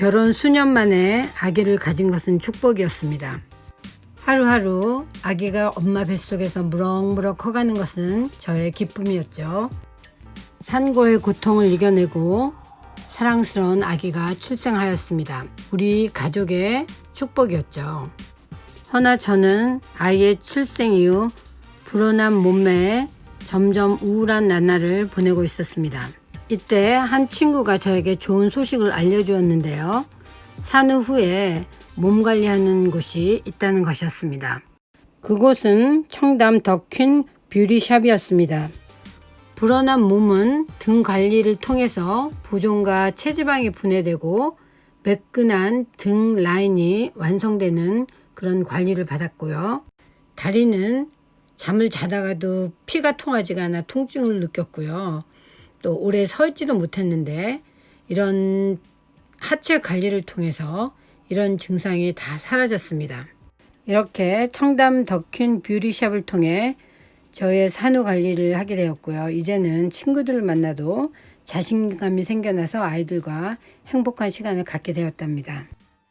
결혼 수년 만에 아기를 가진 것은 축복이었습니다. 하루하루 아기가 엄마 뱃속에서 무럭무럭 커가는 것은 저의 기쁨이었죠. 산고의 고통을 이겨내고 사랑스러운 아기가 출생하였습니다. 우리 가족의 축복이었죠. 허나 저는 아이의 출생 이후 불어난 몸매에 점점 우울한 나날을 보내고 있었습니다. 이때 한 친구가 저에게 좋은 소식을 알려주었는데요. 산후 후에 몸 관리하는 곳이 있다는 것이었습니다. 그곳은 청담 더퀸 뷰리샵이었습니다. 불어난 몸은 등 관리를 통해서 부종과 체지방이 분해되고 매끈한 등 라인이 완성되는 그런 관리를 받았고요. 다리는 잠을 자다가도 피가 통하지가 않아 통증을 느꼈고요. 또 오래 서 있지도 못했는데 이런 하체 관리를 통해서 이런 증상이 다 사라졌습니다. 이렇게 청담 더퀸 뷰리샵을 통해 저의 산후 관리를 하게 되었고요. 이제는 친구들을 만나도 자신감이 생겨나서 아이들과 행복한 시간을 갖게 되었답니다.